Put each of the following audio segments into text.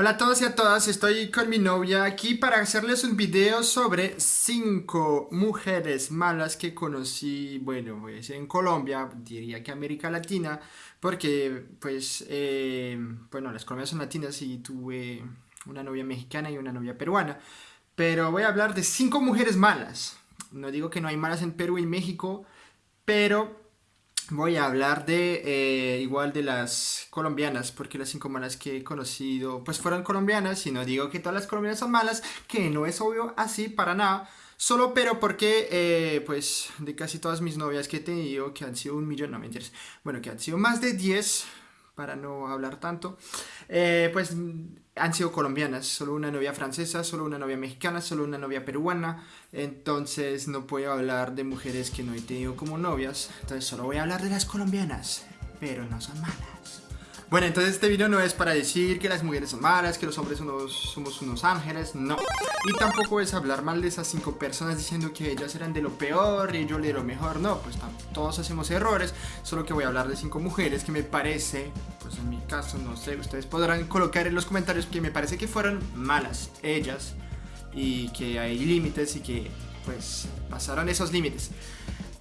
Hola a todos y a todas, estoy con mi novia aquí para hacerles un video sobre 5 mujeres malas que conocí, bueno, pues en Colombia, diría que América Latina, porque pues, eh, bueno, las colombianas son latinas y tuve una novia mexicana y una novia peruana, pero voy a hablar de 5 mujeres malas, no digo que no hay malas en Perú y México, pero voy a hablar de eh, igual de las colombianas, porque las cinco malas que he conocido pues fueron colombianas, y no digo que todas las colombianas son malas, que no es obvio así para nada, solo pero porque eh, pues de casi todas mis novias que he tenido, que han sido un millón, no mentiras, bueno, que han sido más de 10, para no hablar tanto, eh, pues han sido colombianas, solo una novia francesa, solo una novia mexicana, solo una novia peruana, entonces no puedo hablar de mujeres que no he tenido como novias, entonces solo voy a hablar de las colombianas, pero no son malas. Bueno, entonces este video no es para decir que las mujeres son malas, que los hombres somos unos ángeles, no. Y tampoco es hablar mal de esas cinco personas diciendo que ellas eran de lo peor y yo de lo mejor, no, pues todos hacemos errores, solo que voy a hablar de cinco mujeres que me parece, pues en mi caso, no sé, ustedes podrán colocar en los comentarios que me parece que fueron malas ellas y que hay límites y que pues pasaron esos límites.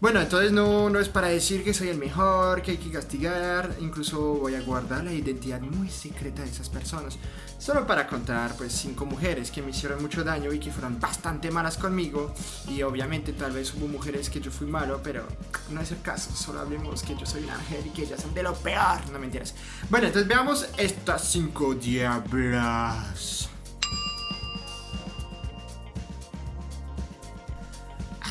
Bueno, entonces no, no es para decir que soy el mejor, que hay que castigar, incluso voy a guardar la identidad muy secreta de esas personas. Solo para contar, pues, cinco mujeres que me hicieron mucho daño y que fueron bastante malas conmigo. Y obviamente tal vez hubo mujeres que yo fui malo, pero no es el caso. Solo hablemos que yo soy un ángel y que ellas son de lo peor. No mentiras. Bueno, entonces veamos estas cinco diablas.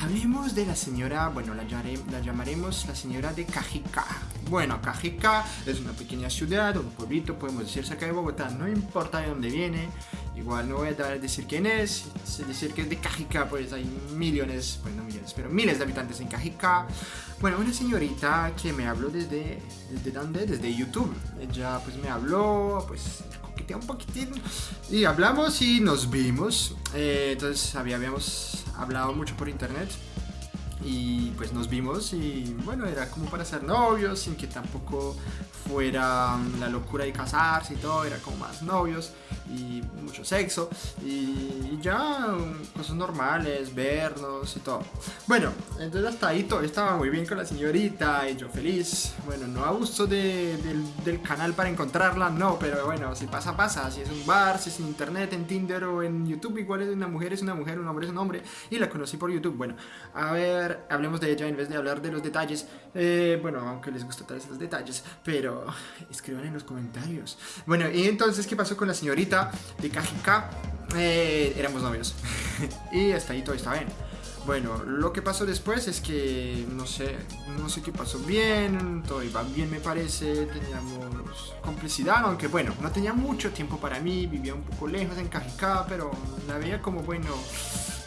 Hablemos de la señora, bueno, la, la llamaremos la señora de Cajica. Bueno, Cajica es una pequeña ciudad, un pueblito, podemos decir cerca de Bogotá, no importa de dónde viene. Igual no voy a decir quién es, decir que es de Cajica, pues hay millones, bueno no millones, pero miles de habitantes en Cajica. Bueno, una señorita que me habló desde, ¿desde dónde? Desde YouTube. Ella pues me habló, pues un poquitín. Y hablamos y nos vimos. Eh, entonces habíamos hablado mucho por internet. Y pues nos vimos y bueno, era como para ser novios, sin que tampoco fuera la locura de casarse y todo, era como más novios y mucho sexo y ya cosas normales, vernos y todo. Bueno, entonces hasta ahí todo estaba muy bien con la señorita y yo feliz. Bueno, no abuso de, del, canal para encontrarla, no, pero bueno, si pasa, pasa. Si es un bar, si es en internet, en Tinder o en YouTube, igual es una mujer, es una mujer, un hombre es un hombre y la conocí por YouTube. Bueno, a ver, hablemos de ella en vez de hablar de los detalles. Eh, bueno, aunque les gusta tal vez los detalles, pero escriban en los comentarios. Bueno, y entonces, ¿qué pasó con la señorita de Kajika? Eh, éramos novios. y hasta ahí todo está bien. Bueno, lo que pasó después es que, no sé, no sé qué pasó bien, todo iba bien me parece, teníamos complicidad, aunque bueno, no tenía mucho tiempo para mí, vivía un poco lejos en Cajicá, pero la veía como, bueno,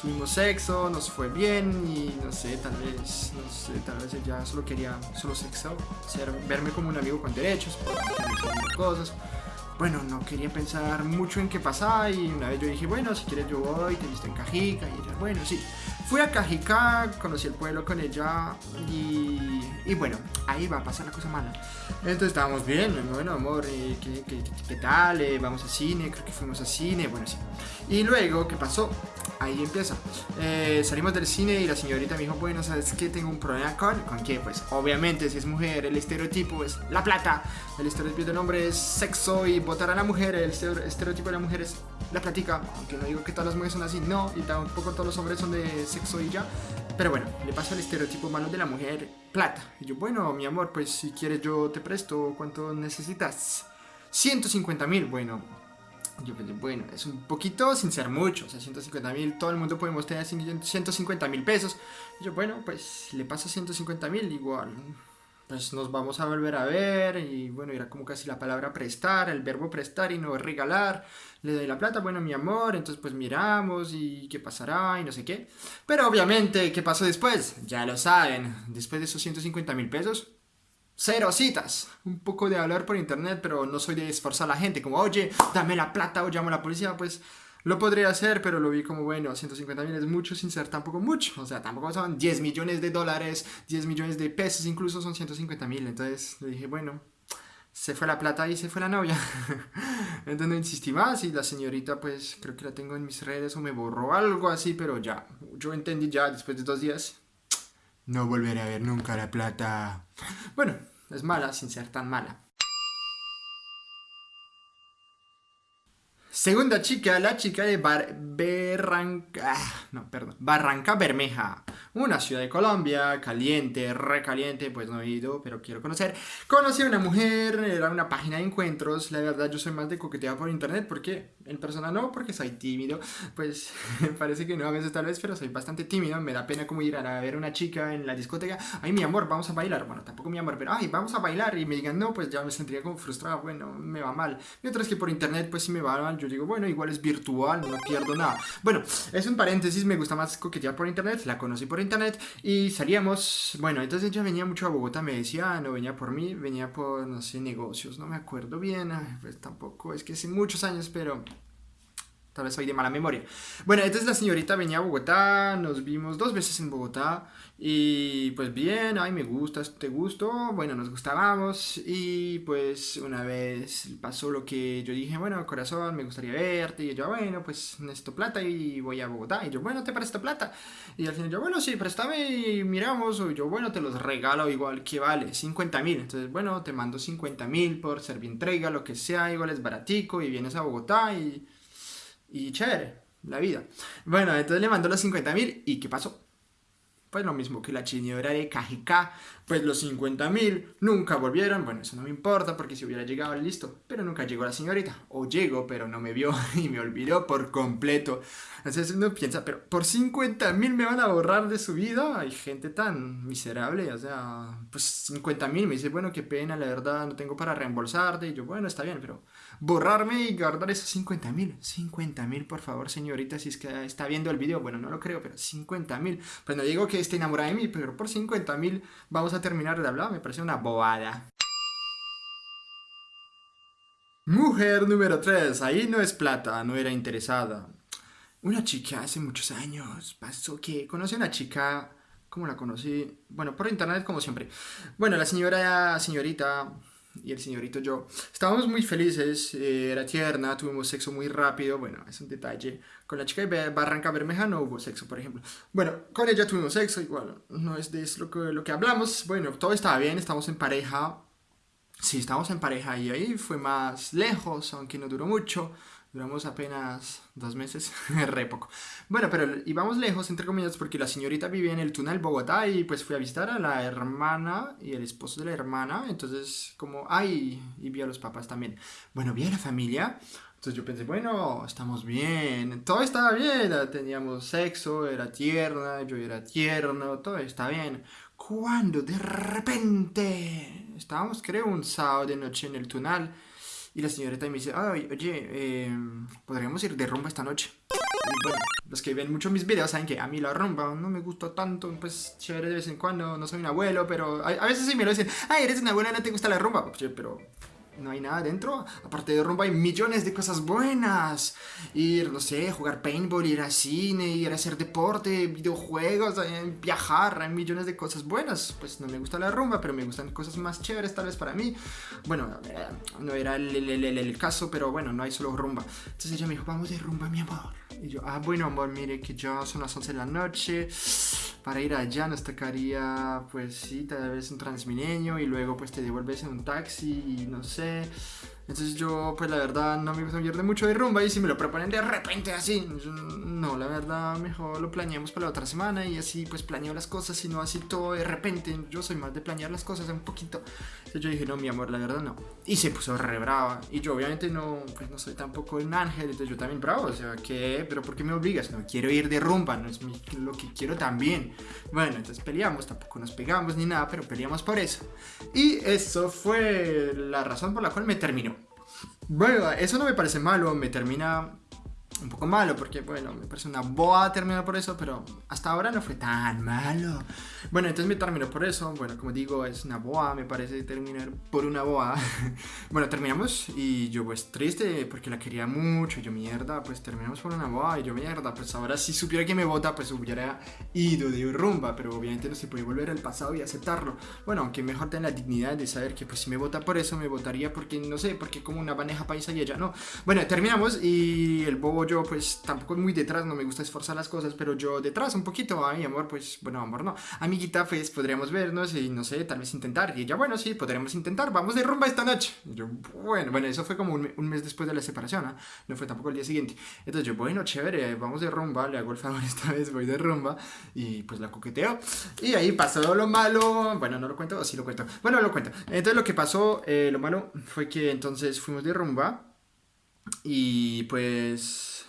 tuvimos sexo, nos fue bien y no sé, tal vez, no sé, tal vez ella solo quería solo sexo, ser, verme como un amigo con derechos, cosas. Bueno, no quería pensar mucho en qué pasaba y una vez yo dije, bueno, si quieres yo voy, te visto en Cajica y ella, bueno, sí. Fui a Cajica, conocí el pueblo con ella y, y bueno, ahí va a pasar la cosa mala. Entonces estábamos bien, bueno, amor, eh, ¿qué, qué, qué, tal? Eh, vamos a cine, creo que fuimos a cine, bueno, sí. Y luego, ¿qué pasó? Ahí empieza. Eh, salimos del cine y la señorita me dijo, bueno, ¿sabes qué? Tengo un problema con... ¿Con qué? Pues obviamente si es mujer, el estereotipo es la plata. El estereotipo del hombre es sexo y votar a la mujer. El estereotipo de la mujer es la platica. Aunque no digo que todas las mujeres son así, no. Y tampoco todos los hombres son de sexo y ya. Pero bueno, le pasa el estereotipo malo de la mujer, plata. Y yo, bueno, mi amor, pues si quieres yo te presto. ¿Cuánto necesitas? 150 mil. Bueno, yo pensé, bueno, es un poquito sin ser mucho, o sea, 150 mil, todo el mundo podemos tener 150 mil pesos. yo, bueno, pues le paso 150 mil, igual, pues nos vamos a volver a ver, y bueno, era como casi la palabra prestar, el verbo prestar y no regalar, le doy la plata, bueno, mi amor, entonces pues miramos y qué pasará y no sé qué. Pero obviamente, ¿qué pasó después? Ya lo saben, después de esos 150 mil pesos, cero citas. Un poco de hablar por internet, pero no soy de esforzar a la gente. Como, oye, dame la plata o llamo a la policía. Pues lo podría hacer, pero lo vi como, bueno, 150 mil es mucho sin ser tampoco mucho. O sea, tampoco son 10 millones de dólares, 10 millones de pesos, incluso son 150 mil. Entonces le dije, bueno, se fue la plata y se fue la novia. Entonces no insistí más y la señorita pues creo que la tengo en mis redes o me borró algo así, pero ya, yo entendí ya después de dos días. No volveré a ver nunca la plata. Bueno, es mala sin ser tan mala. Segunda chica, la chica de Bar Barranca, ah, no, perdón, Barranca Bermeja, una ciudad de Colombia, caliente, recaliente, pues no he ido, pero quiero conocer. Conocí a una mujer, era una página de encuentros, la verdad yo soy más de coquetear por internet, porque en persona no, porque soy tímido, pues parece que no a veces tal vez, pero soy bastante tímido, me da pena como ir a ver a una chica en la discoteca, ay mi amor, vamos a bailar, bueno, tampoco mi amor, pero ay, vamos a bailar, y me digan no, pues ya me sentiría como frustrado, bueno, me va mal. Y es que por internet, pues si me va mal, yo digo, bueno, igual es virtual, no pierdo nada. Bueno, es un paréntesis, me gusta más coquetear por internet, la conocí por internet y salíamos, bueno, entonces ella venía mucho a Bogotá, me decía, no venía por mí, venía por, no sé, negocios, no me acuerdo bien, pues tampoco, es que hace muchos años, pero Tal vez soy de mala memoria. Bueno, entonces la señorita venía a Bogotá, nos vimos dos veces en Bogotá y pues bien, ay me gusta, te gustó, bueno, nos gustábamos y pues una vez pasó lo que yo dije, bueno, corazón, me gustaría verte y yo, bueno, pues necesito plata y voy a Bogotá y yo, bueno, te presto plata y al final yo, bueno, sí, préstame y miramos o yo, bueno, te los regalo igual, que vale? 50 mil, entonces, bueno, te mando 50 mil por entrega, lo que sea, igual es baratico y vienes a Bogotá y y chévere, la vida. Bueno, entonces le mandó los 50 mil y ¿qué pasó? Pues lo mismo que la señora de Cajicá, pues los 50 mil nunca volvieron, bueno, eso no me importa porque si hubiera llegado, listo, pero nunca llegó la señorita, o llegó, pero no me vio y me olvidó por completo. Entonces uno piensa, pero por 50 mil me van a borrar de su vida, hay gente tan miserable, o sea, pues 50 mil, me dice, bueno, qué pena, la verdad, no tengo para reembolsarte, y yo, bueno, está bien, pero borrarme y guardar esos 50 mil. 50 mil, por favor, señorita, si es que está viendo el video. Bueno, no lo creo, pero 50 mil. Pues no digo que esté enamorada de mí, pero por 50 mil vamos a terminar de hablar. Me parece una bobada. Mujer número 3. Ahí no es plata, no era interesada. Una chica hace muchos años pasó que conocí a una chica... ¿Cómo la conocí? Bueno, por internet como siempre. Bueno, la señora, señorita, y el señorito yo estábamos muy felices, eh, era tierna, tuvimos sexo muy rápido, bueno, es un detalle. Con la chica de Barranca Bermeja no hubo sexo, por ejemplo. Bueno, con ella tuvimos sexo, igual, no es de lo que, lo que hablamos. Bueno, todo estaba bien, estamos en pareja. Sí, estamos en pareja y ahí fue más lejos, aunque no duró mucho. Duramos apenas dos meses, re poco. Bueno, pero íbamos lejos, entre comillas, porque la señorita vivía en el túnel Bogotá y pues fui a visitar a la hermana y el esposo de la hermana. Entonces, como, ay, y vi a los papás también. Bueno, vi a la familia. Entonces yo pensé, bueno, estamos bien, todo estaba bien, teníamos sexo, era tierna, yo era tierno, todo está bien. Cuando de repente estábamos, creo, un sábado de noche en el túnel y la señorita me dice, Ay, oye, em, podríamos ir de rumba esta noche. Y bueno, los que ven mucho mis videos saben que a mí la rumba no me gusta tanto, pues chévere de vez en cuando, no soy un abuelo, pero a, veces sí me lo dicen, ay, eres un abuelo, no te gusta la rumba, pero no hay nada dentro. Aparte de rumba hay millones de cosas buenas. Ir, no sé, jugar paintball, ir al cine, ir a hacer deporte, videojuegos, eh, viajar, hay millones de cosas buenas. Pues no me gusta la rumba, pero me gustan cosas más chéveres tal vez para mí. Bueno, eh, no era el, el, caso, pero bueno, no hay solo rumba. Entonces ella me dijo, vamos de rumba, mi amor. Y yo, ah, bueno, amor, mire que ya son las 11 de la noche. Para ir allá nos tocaría, pues sí, tal vez un transmilenio y luego pues te devuelves en un taxi y no sé. é Entonces yo, pues la verdad, no me gusta de mucho de rumba y si me lo proponen de repente así, no, la verdad, mejor lo planeamos para la otra semana y así pues planeo las cosas y no así todo de repente. Yo soy más de planear las cosas un poquito. Entonces yo dije, no, mi amor, la verdad no. Y se puso re brava. Y yo obviamente no, pues no soy tampoco un ángel, entonces yo también bravo. O sea, ¿qué? ¿Pero por qué me obligas? No quiero ir de rumba, no es lo que quiero también. Bueno, entonces peleamos, tampoco nos pegamos ni nada, pero peleamos por eso. Y eso fue la razón por la cual me terminó. Bueno, eso no me parece malo, me termina un poco malo, porque bueno, me parece una boa terminar por eso, pero hasta ahora no fue tan malo. Bueno, entonces me terminó por eso, bueno, como digo, es una boa, me parece terminar por una boa. bueno, terminamos y yo pues triste porque la quería mucho, yo mierda, pues terminamos por una boa y yo mierda, pues ahora si supiera que me vota, pues hubiera ido de rumba, pero obviamente no se puede volver al pasado y aceptarlo. Bueno, aunque mejor tener la dignidad de saber que pues si me vota por eso, me votaría porque, no sé, porque como una baneja paisa y ella no. Bueno, terminamos y el bobo yo pues tampoco muy detrás, no me gusta esforzar las cosas, pero yo detrás un poquito, ay amor, pues bueno, amor no. Amiguita, pues podríamos vernos y no sé, tal vez intentar. Y ella, bueno, sí, podríamos intentar, vamos de rumba esta noche. yo, bueno, bueno, eso fue como un, mes después de la separación, ¿ah? no fue tampoco el día siguiente. Entonces yo, bueno, chévere, vamos de rumba, le hago el favor esta vez, voy de rumba y pues la coqueteo. Y ahí pasó lo malo, bueno, no lo cuento, sí lo cuento. Bueno, lo cuento. Entonces lo que pasó, eh, lo malo fue que entonces fuimos de rumba y pues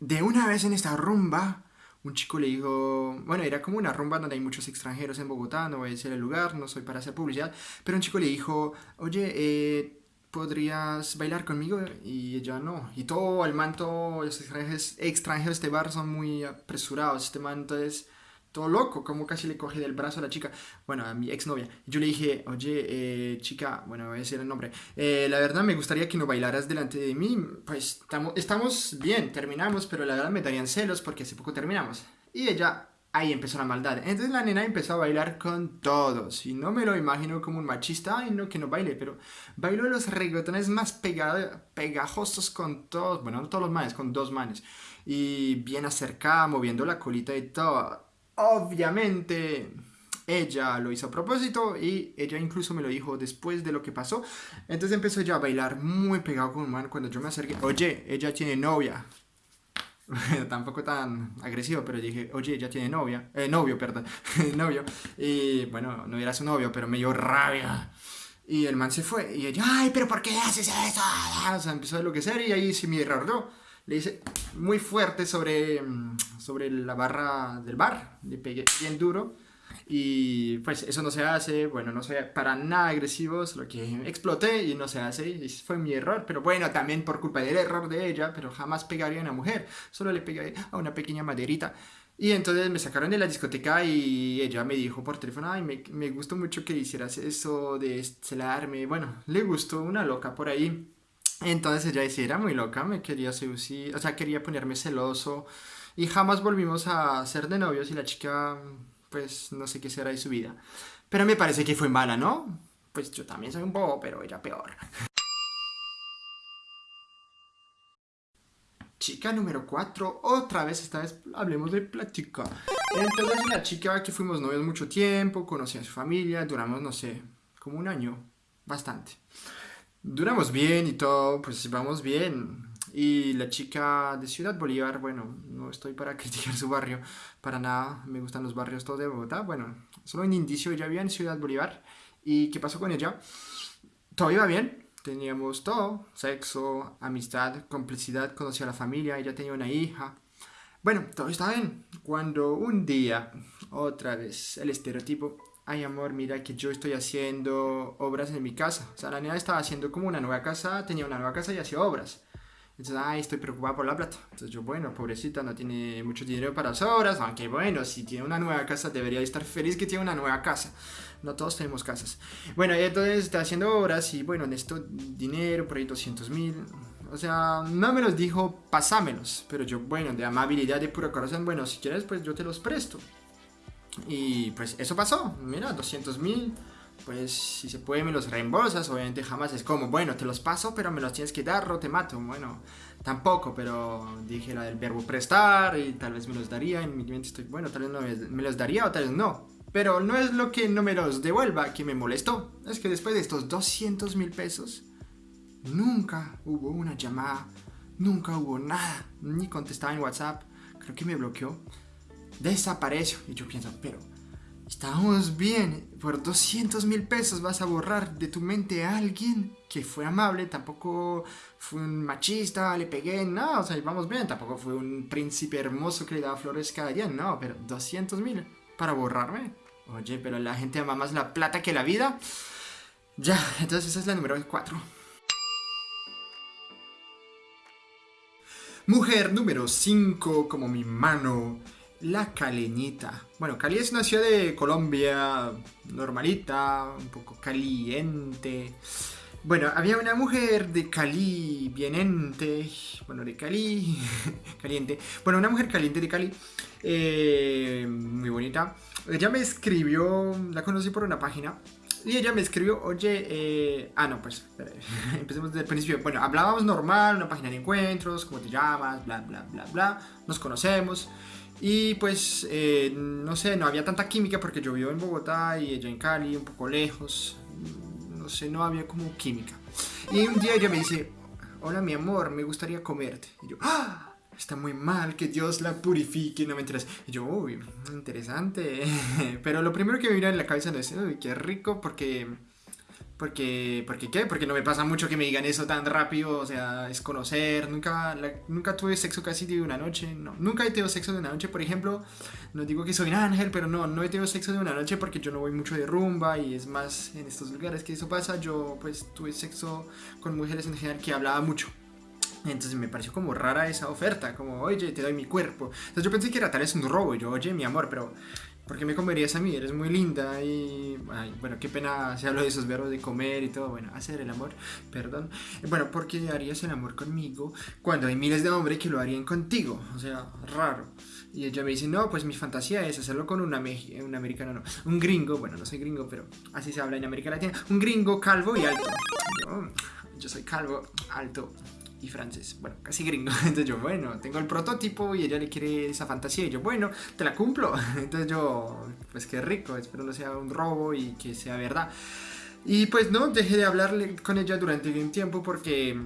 de una vez en esta rumba, un chico le dijo, bueno, era como una rumba donde hay muchos extranjeros en Bogotá, no voy a decir el lugar, no soy para hacer publicidad, pero un chico le dijo, oye, eh, ¿podrías bailar conmigo? Y ella no. Y todo el manto, los extranjeros, de este bar son muy apresurados, este manto es todo loco, como casi le coge del brazo a la chica, bueno, a mi exnovia. Yo le dije, oye, eh, chica, bueno, voy a decir el nombre, eh, la verdad me gustaría que no bailaras delante de mí, pues estamos bien, terminamos, pero la verdad me darían celos porque hace poco terminamos. Y ella, ahí empezó la maldad. Entonces la nena empezó a bailar con todos, y no me lo imagino como un machista, ay no, que no baile, pero bailó los reggaetones más pegajosos con todos, bueno, no todos los manes, con dos manes. Y bien acercada, moviendo la colita y todo Obviamente ella lo hizo a propósito y ella incluso me lo dijo después de lo que pasó. Entonces empezó ya a bailar muy pegado con un man cuando yo me acerqué. Oye, ella tiene novia. Tampoco tan agresivo, pero dije, oye, ella tiene novia. Eh, novio, perdón. novio. Y bueno, no era su novio, pero me dio rabia. Y el man se fue. Y ella, ay, pero ¿por qué haces eso? O sea, empezó a lo que ser y ahí se me error le hice muy fuerte sobre, mm, sobre la barra del bar, le pegué bien duro y pues eso no se hace, bueno, no soy para nada agresivo, solo que exploté y no se hace, y fue mi error, pero bueno, también por culpa del error de ella, pero jamás pegaría a una mujer, solo le pegué a una pequeña maderita. Y entonces me sacaron de la discoteca y ella me dijo por teléfono, ay, me, me gustó mucho que hicieras eso de celarme, bueno, le gustó una loca por ahí. Entonces ella decía, era muy loca, me quería seducir, o sea, quería ponerme celoso y jamás volvimos a ser de novios y la chica, pues, no sé qué será de su vida. Pero me parece que fue mala, ¿no? Pues yo también soy un bobo, pero ella peor. Chica número 4, otra vez, esta vez hablemos de plática. Entonces la chica que fuimos novios mucho tiempo, conocí a su familia, duramos, no sé, como un año, bastante duramos bien y todo, pues vamos bien. Y la chica de Ciudad Bolívar, bueno, no estoy para criticar su barrio, para nada, me gustan los barrios todos de Bogotá. Bueno, solo un indicio, ella vivía en Ciudad Bolívar. ¿Y qué pasó con ella? Todo iba bien, teníamos todo, sexo, amistad, complicidad, conocí a la familia, ella tenía una hija. Bueno, todo estaba bien. Cuando un día, otra vez, el estereotipo, ay amor, mira que yo estoy haciendo obras en mi casa. O sea, la niña estaba haciendo como una nueva casa, tenía una nueva casa y hacía obras. Entonces, ay, estoy preocupada por la plata. Entonces yo, bueno, pobrecita, no tiene mucho dinero para las obras, aunque bueno, si tiene una nueva casa, debería estar feliz que tiene una nueva casa. No todos tenemos casas. Bueno, entonces está haciendo obras y bueno, necesito dinero, por ahí 200 mil. O sea, no me los dijo, pasámelos. Pero yo, bueno, de amabilidad, de puro corazón, bueno, si quieres, pues yo te los presto. Y pues eso pasó, mira, 200 mil, pues si se puede me los reembolsas, obviamente jamás es como, bueno, te los paso, pero me los tienes que dar o te mato, bueno, tampoco, pero dije la del verbo prestar y tal vez me los daría, en mi mente estoy, bueno, tal vez no me los daría o tal vez no, pero no es lo que no me los devuelva que me molestó, es que después de estos 200 mil pesos, nunca hubo una llamada, nunca hubo nada, ni contestaba en WhatsApp, creo que me bloqueó, desapareció. Y yo pienso, pero estábamos bien, por 200 mil pesos vas a borrar de tu mente a alguien que fue amable, tampoco fue un machista, le pegué, no, o sea, vamos bien, tampoco fue un príncipe hermoso que le daba flores cada día, no, pero 200 mil para borrarme. Oye, pero la gente ama más la plata que la vida. Ya, entonces esa es la número 4. Mujer número 5, como mi mano, la Caleñita. Bueno, Cali es una ciudad de Colombia normalita, un poco caliente. Bueno, había una mujer de Cali, bienente, bueno, de Cali, caliente. Bueno, una mujer caliente de Cali, eh, muy bonita. Ella me escribió, la conocí por una página, y ella me escribió, oye, eh... ah, no, pues, empecemos desde el principio. Bueno, hablábamos normal, una página de encuentros, cómo te llamas, bla, bla, bla, bla. Nos conocemos. Y pues, eh, no sé, no había tanta química porque yo vivo en Bogotá y ella en Cali, un poco lejos. No sé, no había como química. Y un día ella me dice, hola mi amor, me gustaría comerte. Y yo, ¡ah! está muy mal, que Dios la purifique, no me enteras. Y yo, uy, interesante. Pero lo primero que me vino en la cabeza es, uy, qué rico, porque... Porque, porque qué, porque no me pasa mucho que me digan eso tan rápido, o sea, es conocer, nunca, nunca tuve sexo casi de una noche, no, nunca he tenido sexo de una noche, por ejemplo, no digo que soy un ángel, pero no, no he tenido sexo de una noche porque yo no voy mucho de rumba y es más en estos lugares que eso pasa, yo pues tuve sexo con mujeres en general que hablaba mucho, entonces me pareció como rara esa oferta, como, oye, te doy mi cuerpo. Entonces yo pensé que era tal vez un robo, yo, oye, mi amor, pero ¿por qué me comerías a mí? Eres muy linda y... bueno, qué pena si hablo de esos verbos de comer y todo, bueno, hacer el amor, perdón. Bueno, ¿por qué harías el amor conmigo cuando hay miles de hombres que lo harían contigo? O sea, raro. Y ella me dice, no, pues mi fantasía es hacerlo con un, un americano, no, un gringo, bueno, no soy gringo, pero así se habla en América Latina, un gringo calvo y alto. Yo soy calvo, alto, y francés, bueno, casi gringo. Entonces yo, bueno, tengo el prototipo y ella le quiere esa fantasía y yo, bueno, te la cumplo. Entonces yo, pues qué rico, espero no sea un robo y que sea verdad. Y pues no, dejé de hablarle con ella durante un tiempo porque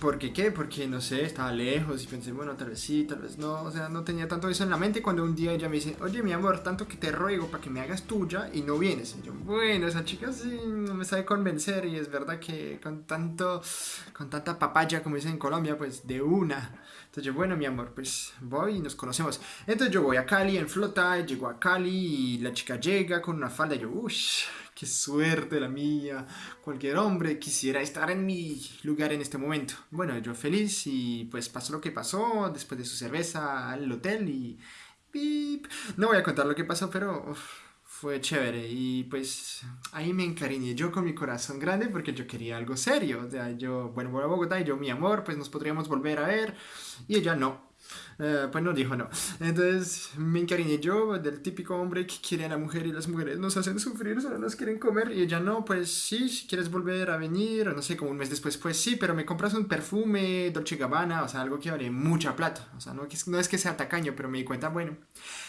¿Por qué Porque no sé, estaba lejos y pensé, bueno, tal vez sí, tal vez no. O sea, no tenía tanto eso en la mente cuando un día ella me dice, oye, mi amor, tanto que te ruego para que me hagas tuya y no vienes. Y yo, bueno, esa chica sí no me sabe convencer y es verdad que con tanto, con tanta papaya, como dicen en Colombia, pues de una. Entonces yo, bueno, mi amor, pues voy y nos conocemos. Entonces yo voy a Cali en flota, llego a Cali y la chica llega con una falda y yo, uff qué suerte la mía. Cualquier hombre quisiera estar en mi lugar en este momento. Bueno, yo feliz y pues pasó lo que pasó después de su cerveza al hotel y... No voy a contar lo que pasó, pero fue chévere y pues ahí me encariñé yo con mi corazón grande porque yo quería algo serio. O sea, yo, bueno, voy a Bogotá y yo, mi amor, pues nos podríamos volver a ver y ella no. Eh, pues no dijo no. Entonces me encariñé yo del típico hombre que quiere a la mujer y las mujeres nos hacen sufrir, solo nos quieren comer. Y ella no, pues sí, si quieres volver a venir, o no sé, como un mes después, pues sí, pero me compras un perfume Dolce Gabbana, o sea, algo que vale mucha plata. O sea, no, no es que sea tacaño, pero me di cuenta, bueno,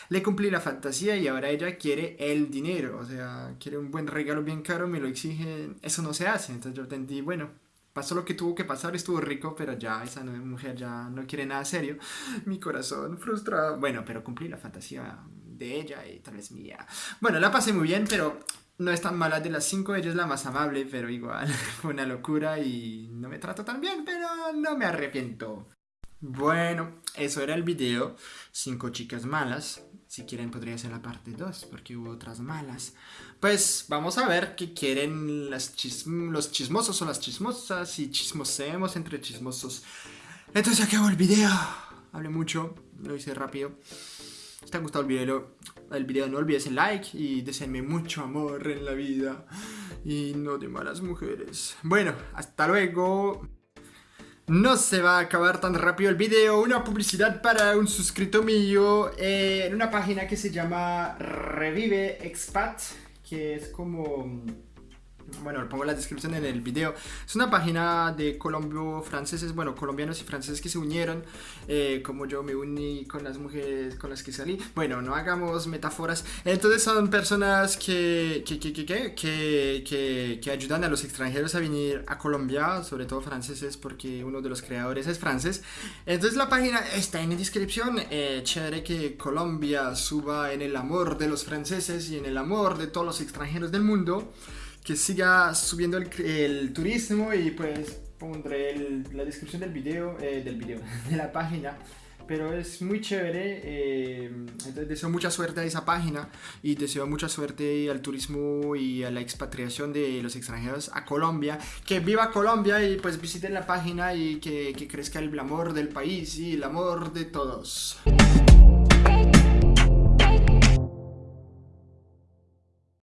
le cumplí la fantasía y ahora ella quiere el dinero, o sea, quiere un buen regalo bien caro, me lo exige, eso no se hace. Entonces yo entendí, bueno, pasó lo que tuvo que pasar, estuvo rico, pero ya esa mujer ya no quiere nada serio. Mi corazón frustrado. Bueno, pero cumplí la fantasía de ella y tal vez mía. Bueno, la pasé muy bien, pero no es tan mala de las cinco, ella es la más amable, pero igual fue una locura y no me trato tan bien, pero no me arrepiento. Bueno, eso era el video. Cinco chicas malas. Si quieren podría ser la parte 2 porque hubo otras malas. Pues vamos a ver qué quieren las los chismosos o las chismosas y chismoseemos entre chismosos. Entonces acabo el video. Hablé mucho, lo hice rápido. Si te ha gustado el video, el video no olvides el like y deseenme mucho amor en la vida. Y no de malas mujeres. Bueno, hasta luego. No se va a acabar tan rápido el video, una publicidad para un suscrito mío en una página que se llama Revive Expat, que es como bueno, pongo la descripción en el video. Es una página de colombo franceses, bueno, colombianos y franceses que se unieron, eh, como yo me uní con las mujeres con las que salí. Bueno, no hagamos metáforas. Entonces son personas que, que, que, que, que ayudan a los extranjeros a venir a Colombia, sobre todo franceses, porque uno de los creadores es francés. Entonces la página está en la descripción. Eh, chévere que Colombia suba en el amor de los franceses y en el amor de todos los extranjeros del mundo que siga subiendo el, turismo y pues pondré la descripción del video, eh, del video, de la página pero es muy chévere. Eh, entonces deseo mucha suerte a esa página y deseo mucha suerte al turismo y a la expatriación de los extranjeros a Colombia. Que viva Colombia y pues visiten la página y que, que crezca el amor del país y el amor de todos.